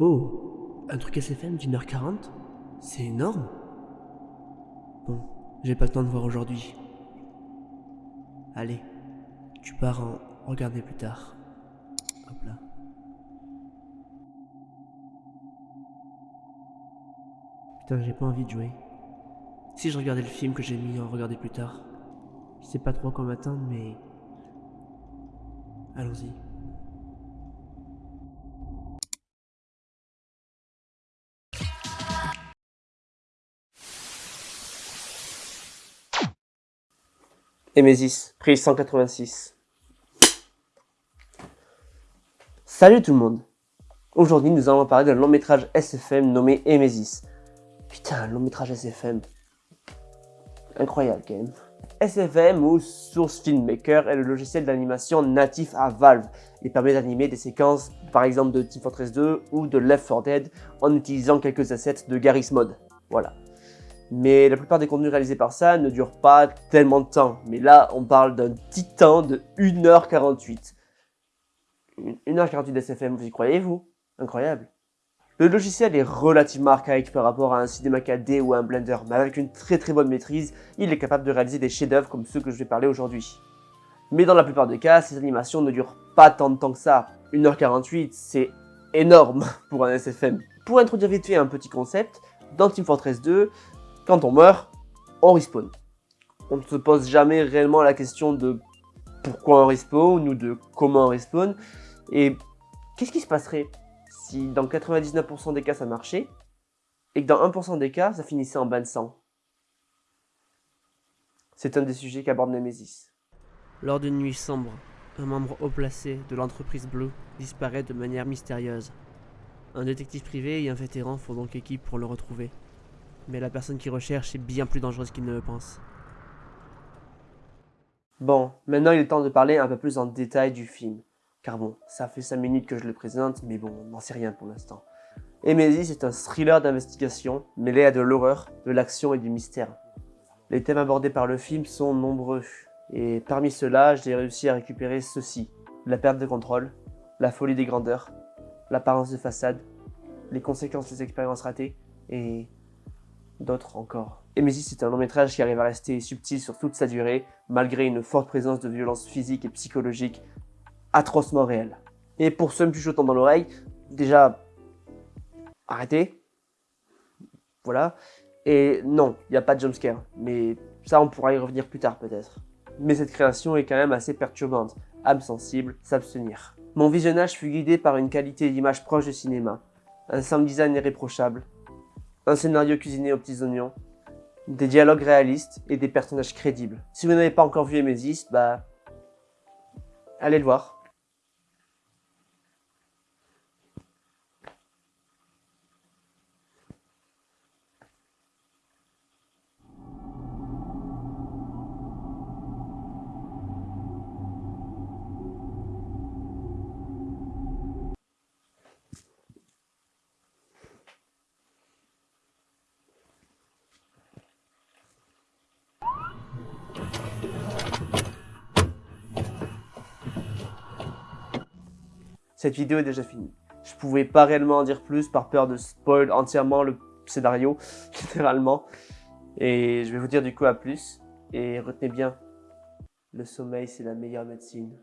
Oh, un truc SFM d'une heure quarante C'est énorme Bon, j'ai pas le temps de voir aujourd'hui. Allez, tu pars en regarder plus tard. Hop là. Putain, j'ai pas envie de jouer. Si je regardais le film que j'ai mis en regarder plus tard, je sais pas trop quand m'attendre, mais. Allons-y. Emesis, prise 186. Salut tout le monde Aujourd'hui, nous allons parler d'un long métrage SFM nommé Emesis. Putain, un long métrage SFM. Incroyable quand même. SFM ou Source Filmmaker est le logiciel d'animation natif à Valve. Il permet d'animer des séquences par exemple de Team Fortress 2 ou de Left 4 Dead en utilisant quelques assets de Garry's Mod. Voilà mais la plupart des contenus réalisés par ça ne durent pas tellement de temps. Mais là, on parle d'un titan de 1h48. 1h48 d'SFM, vous y croyez, vous? Incroyable. Le logiciel est relativement archaïque par rapport à un Cinema 4D ou un Blender, mais avec une très très bonne maîtrise, il est capable de réaliser des chefs-d'œuvre comme ceux que je vais parler aujourd'hui. Mais dans la plupart des cas, ces animations ne durent pas tant de temps que ça. 1h48, c'est énorme pour un SFM. Pour introduire vite fait un petit concept, dans Team Fortress 2, quand on meurt, on respawn. On ne se pose jamais réellement la question de pourquoi on respawn ou de comment on respawn. Et qu'est-ce qui se passerait si dans 99% des cas ça marchait et que dans 1% des cas ça finissait en bain de sang C'est un des sujets qu'aborde Nemesis. Lors d'une nuit sombre, un membre haut placé de l'entreprise Blue disparaît de manière mystérieuse. Un détective privé et un vétéran font donc équipe pour le retrouver mais la personne qui recherche est bien plus dangereuse qu'il ne le pense. Bon, maintenant il est temps de parler un peu plus en détail du film. Car bon, ça fait 5 minutes que je le présente, mais bon, on n'en sait rien pour l'instant. Emesis est un thriller d'investigation mêlé à de l'horreur, de l'action et du mystère. Les thèmes abordés par le film sont nombreux, et parmi ceux-là, j'ai réussi à récupérer ceci. La perte de contrôle, la folie des grandeurs, l'apparence de façade, les conséquences des expériences ratées, et d'autres encore. Emesis est un long métrage qui arrive à rester subtil sur toute sa durée, malgré une forte présence de violence physique et psychologique atrocement réelle. Et pour ceux plus chuchotant dans l'oreille, déjà, arrêtez. Voilà. Et non, il n'y a pas de jumpscare, mais ça on pourra y revenir plus tard peut-être. Mais cette création est quand même assez perturbante, âme sensible, s'abstenir. Mon visionnage fut guidé par une qualité d'image proche du cinéma, un sound design irréprochable, un scénario cuisiné aux petits oignons, des dialogues réalistes et des personnages crédibles. Si vous n'avez pas encore vu Emesis, bah... Allez le voir. Cette vidéo est déjà finie. Je pouvais pas réellement en dire plus par peur de spoil entièrement le scénario, littéralement. Et je vais vous dire du coup à plus. Et retenez bien, le sommeil c'est la meilleure médecine.